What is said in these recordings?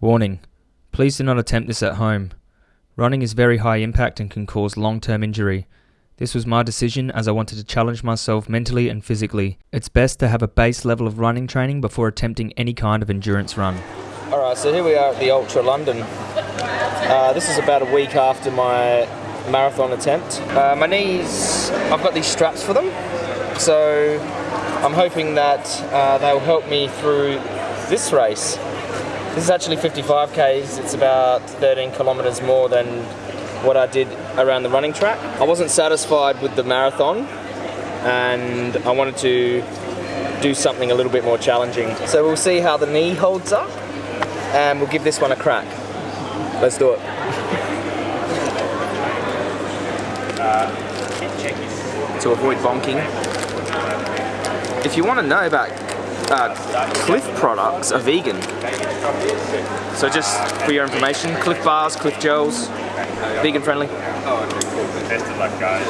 Warning Please do not attempt this at home. Running is very high impact and can cause long term injury. This was my decision as I wanted to challenge myself mentally and physically. It's best to have a base level of running training before attempting any kind of endurance run. Alright, so here we are at the Ultra London. Uh, this is about a week after my marathon attempt. Uh, my knees, I've got these straps for them, so I'm hoping that uh, they'll help me through this race. This is actually 55 k's, it's about 13 kilometres more than what I did around the running track. I wasn't satisfied with the marathon and I wanted to do something a little bit more challenging. So we'll see how the knee holds up and we'll give this one a crack. Let's do it. to avoid bonking. If you want to know about uh, Clif products are vegan. So just for your information, Clif bars, Clif gels, vegan friendly. Oh, okay, cool. Tested like guys.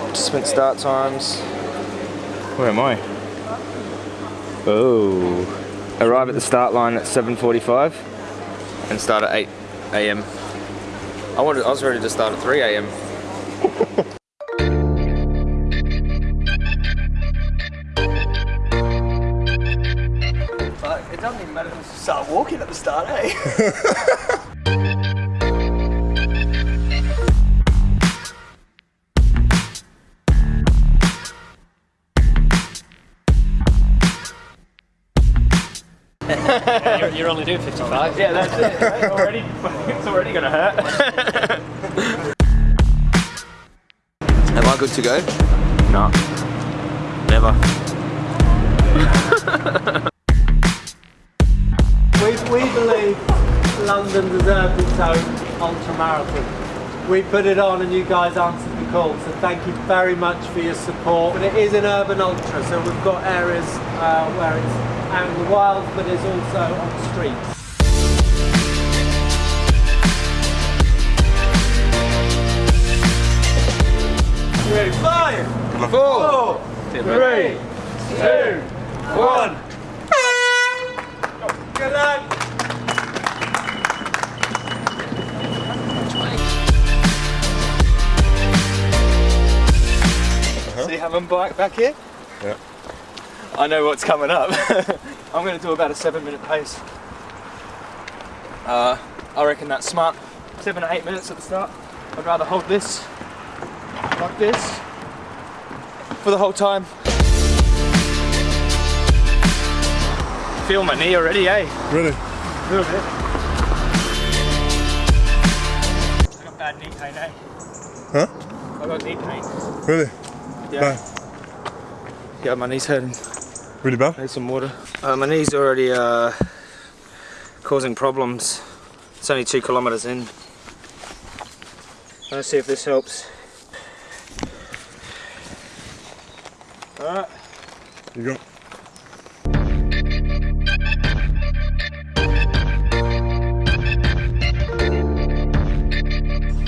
Participant start times. Where am I? Oh. Arrive at the start line at 7.45 and start at 8 a.m. I wanted, I was ready to start at 3 a.m. start, you're, you're only doing 55. Yeah, that's it. Right? Already, it's already gonna hurt. Am I good to go? No. Never. London deserved its own ultra marathon. We put it on and you guys answered the call, so thank you very much for your support. But it is an urban ultra, so we've got areas uh, where it's out in the wild, but it's also on the streets. Ready, five, four, three, two, one. Good luck. See how I'm back back here? Yeah. I know what's coming up. I'm going to do about a seven minute pace. Uh, I reckon that's smart. Seven or eight minutes at the start. I'd rather hold this like this for the whole time. Feel my knee already, eh? Really? A little bit. I got bad knee pain, eh? Huh? I got knee pain. Really? Yeah. Bad. Yeah, my knee's hurting. Really bad? Need some water. Uh, my knee's already uh, causing problems. It's only two kilometres in. Let's see if this helps. Alright. You go.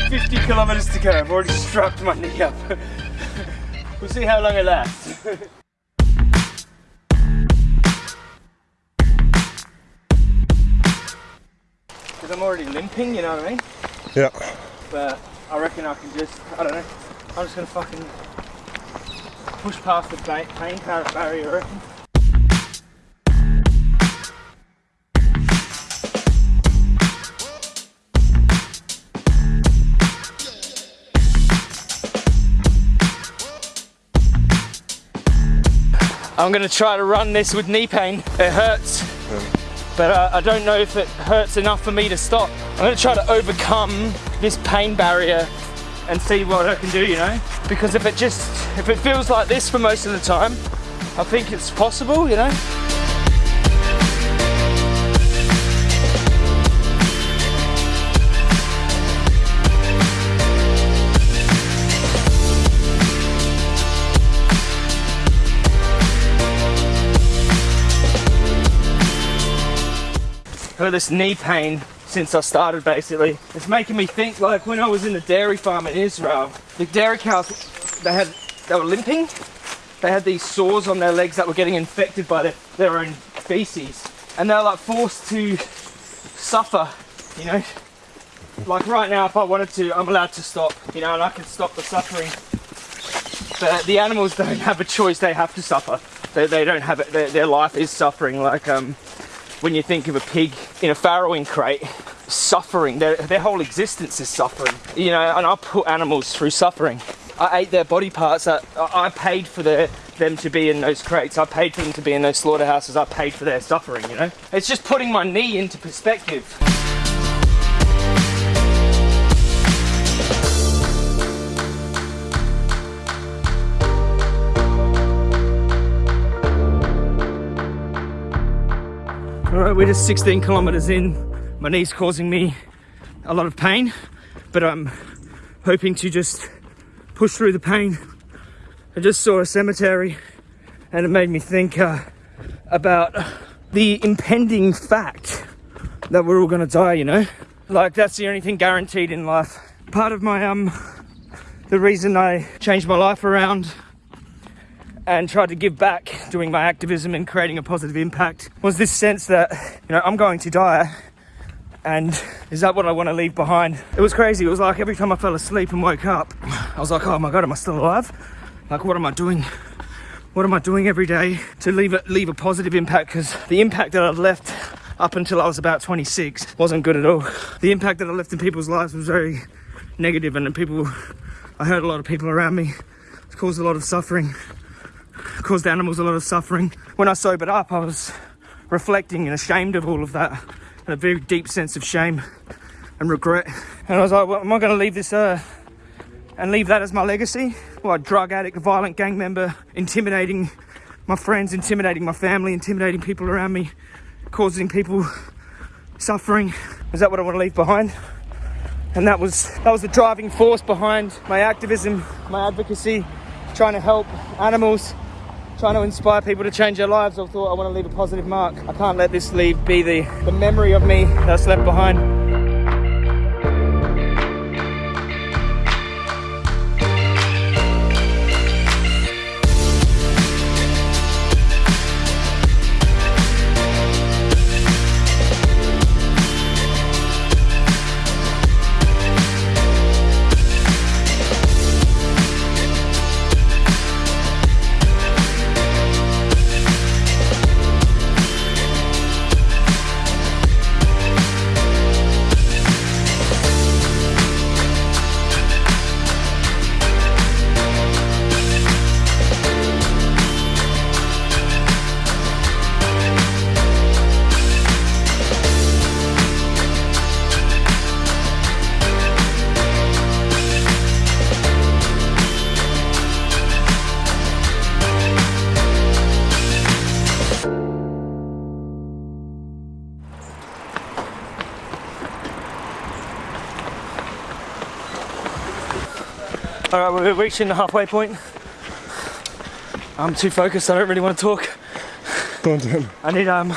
Fifty kilometres to go. I've already strapped my knee up. we'll see how long it lasts. Because I'm already limping, you know what I mean? Yeah. But I reckon I can just, I don't know, I'm just gonna fucking push past the pain bar- barrier, I reckon. I'm gonna try to run this with knee pain. It hurts, but uh, I don't know if it hurts enough for me to stop. I'm gonna try to overcome this pain barrier and see what I can do, you know? Because if it just, if it feels like this for most of the time, I think it's possible, you know? Got this knee pain since I started basically. It's making me think like when I was in the dairy farm in Israel, the dairy cows, they had, they were limping. They had these sores on their legs that were getting infected by their, their own feces. and they're like forced to suffer. You know, like right now, if I wanted to, I'm allowed to stop. You know, and I can stop the suffering. But the animals don't have a choice; they have to suffer. They, they don't have it. Their, their life is suffering. Like um, when you think of a pig in a farrowing crate, suffering. Their, their whole existence is suffering. You know, and I put animals through suffering. I ate their body parts. I, I paid for their, them to be in those crates. I paid for them to be in those slaughterhouses. I paid for their suffering, you know? It's just putting my knee into perspective. All right, we're just 16 kilometers in. My knee's causing me a lot of pain, but I'm hoping to just push through the pain. I just saw a cemetery and it made me think uh, about the impending fact that we're all gonna die, you know? Like that's the only thing guaranteed in life. Part of my, um, the reason I changed my life around and tried to give back doing my activism and creating a positive impact was this sense that, you know, I'm going to die and is that what I want to leave behind? It was crazy. It was like every time I fell asleep and woke up, I was like, oh my God, am I still alive? Like, what am I doing? What am I doing every day to leave a, leave a positive impact? Because the impact that I'd left up until I was about 26 wasn't good at all. The impact that I left in people's lives was very negative and people, I hurt a lot of people around me. It caused a lot of suffering caused animals a lot of suffering. When I sobered up, I was reflecting and ashamed of all of that, and a very deep sense of shame and regret. And I was like, well, am I going to leave this earth and leave that as my legacy? Well, a drug addict, violent gang member, intimidating my friends, intimidating my family, intimidating people around me, causing people suffering. Is that what I want to leave behind? And that was that was the driving force behind my activism, my advocacy, trying to help animals trying to inspire people to change their lives. I thought I want to leave a positive mark. I can't let this leave be the, the memory of me that's left behind. All right, we're reaching the halfway point. I'm too focused, I don't really want to talk. Go on to him. I need um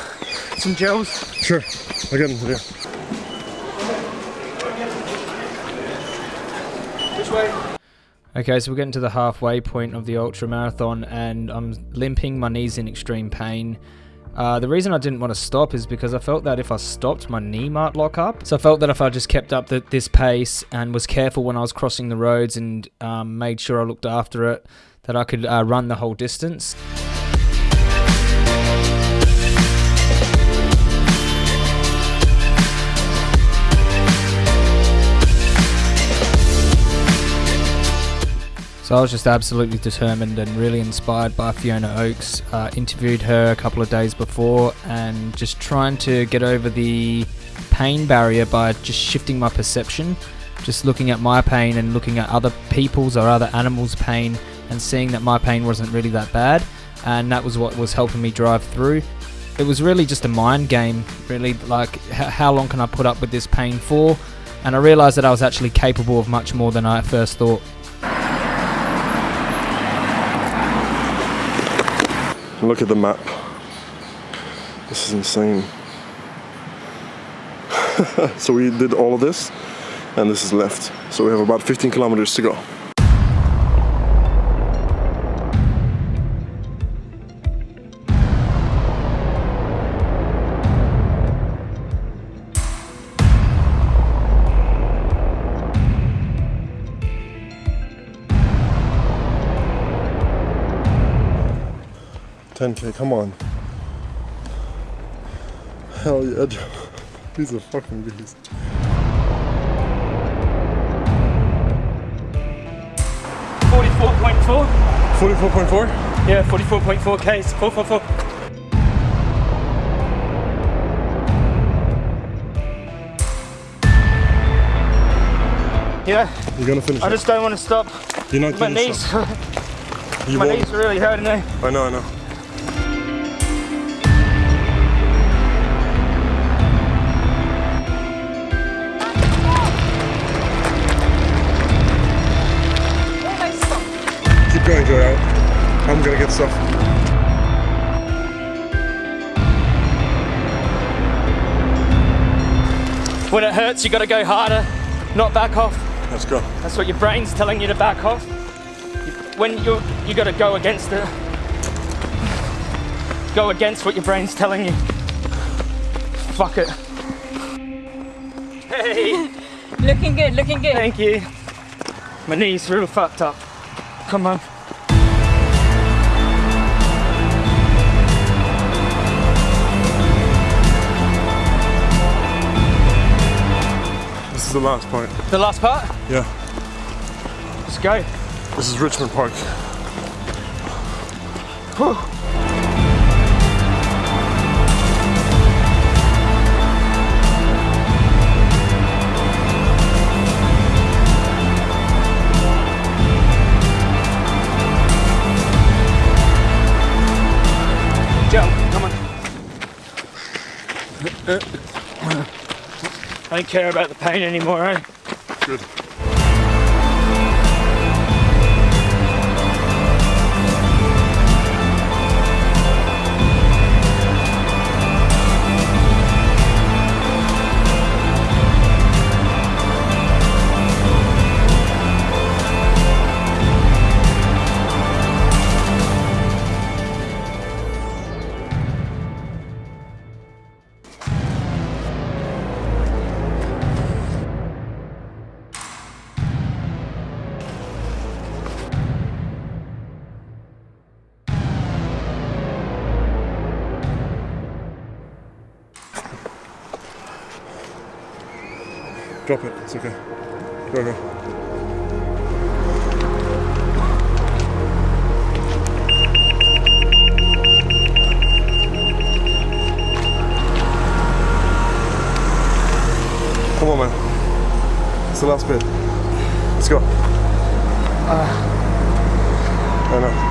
some gels. Sure. I'll get them to you. Which way? Okay, so we're getting to the halfway point of the ultra marathon, and I'm limping, my knees in extreme pain. Uh, the reason I didn't want to stop is because I felt that if I stopped, my knee might lock up. So I felt that if I just kept up the, this pace and was careful when I was crossing the roads and um, made sure I looked after it, that I could uh, run the whole distance. So I was just absolutely determined and really inspired by Fiona Oakes. Uh, interviewed her a couple of days before and just trying to get over the pain barrier by just shifting my perception, just looking at my pain and looking at other people's or other animals' pain and seeing that my pain wasn't really that bad. And that was what was helping me drive through. It was really just a mind game, really, like how long can I put up with this pain for? And I realized that I was actually capable of much more than I first thought. Look at the map. This is insane. so we did all of this, and this is left. So we have about 15 kilometers to go. 10k. Come on. Hell yeah, Joe. He's a fucking beast. Forty-four point four. 44.4? Yeah, forty-four point four k's. Four four four. Yeah, You're gonna finish I it. just don't want to stop. You're not My gonna knees, stop. My won't. knees are really hurting me. I know, I know. I'm stuff. When it hurts, you got to go harder, not back off. Let's go. That's what your brain's telling you to back off. When you're, you got to go against it. Go against what your brain's telling you. Fuck it. Hey, Looking good, looking good. thank you. My knees real fucked up. Come on. Is the last part. The last part. Yeah. Let's go. This is Richmond Park. Jump. Come on. Uh, uh. I don't care about the pain anymore, eh? Good. Drop it. It's okay. Go, go. Come on, man. It's the last bit. Let's go. Uh. I know.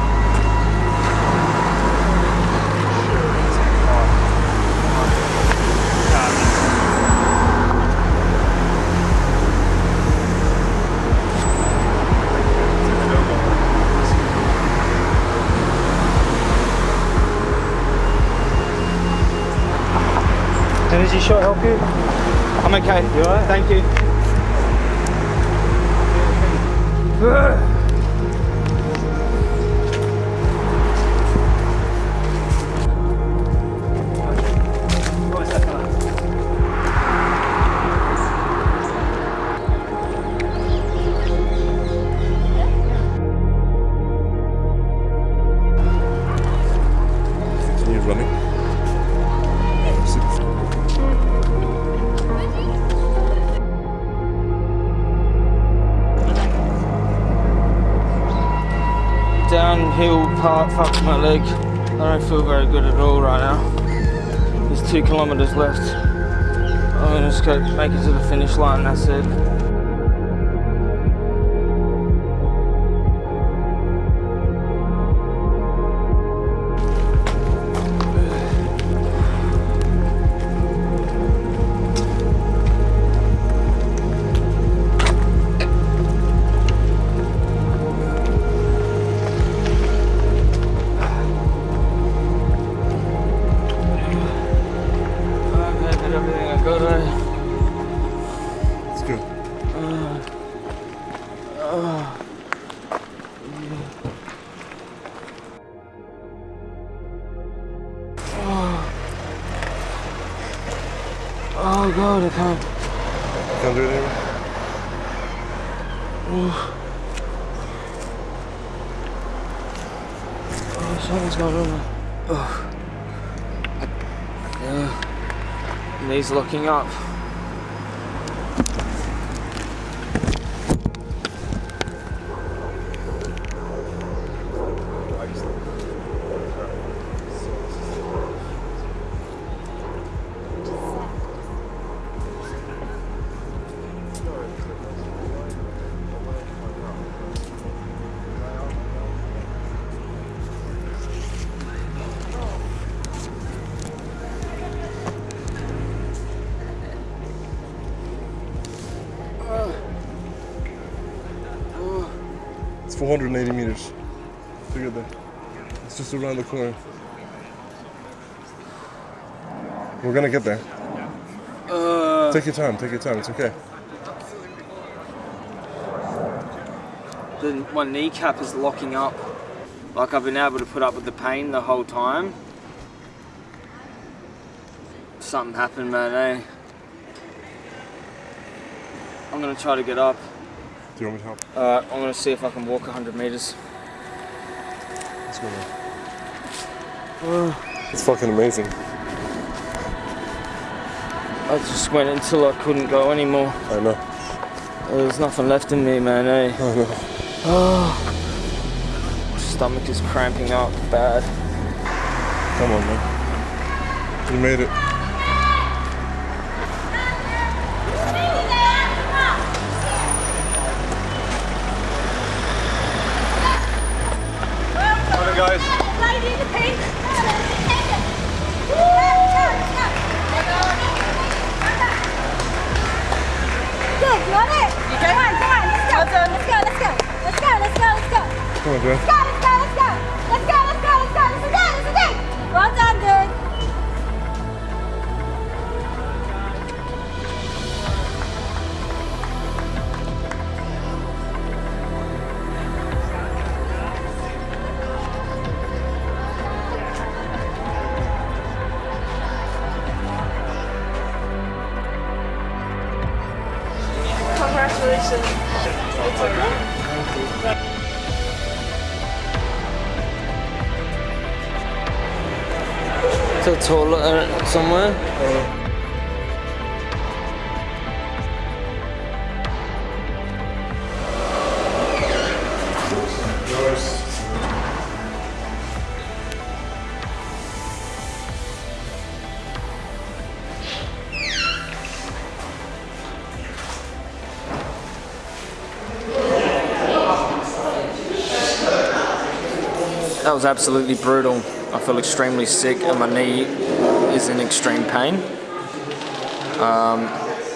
Energy shot help you? I'm okay. You alright? Thank you. my leg. I don't feel very good at all right now. There's two kilometres left. I'm gonna just go make it to the finish line, that's it. Oh god, I can't. Can't do it anymore. Oh, oh something's going on. Uh, knees locking up. 480 meters to get there. It's just around the corner. We're gonna get there. take your time, take your time, it's okay. The, my kneecap is locking up. Like I've been able to put up with the pain the whole time. Something happened, man, eh? I'm gonna try to get up. Do you want me to help? Alright, I'm gonna see if I can walk 100 meters. Let's go man. It's fucking amazing. I just went until I couldn't go anymore. I know. There's nothing left in me, man, eh? I know. Stomach is cramping up bad. Come on, man. You made it. Toilet uh, somewhere. That was absolutely brutal. I feel extremely sick and my knee is in extreme pain. Um,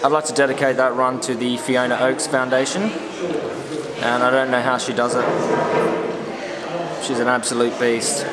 I'd like to dedicate that run to the Fiona Oakes Foundation and I don't know how she does it. She's an absolute beast.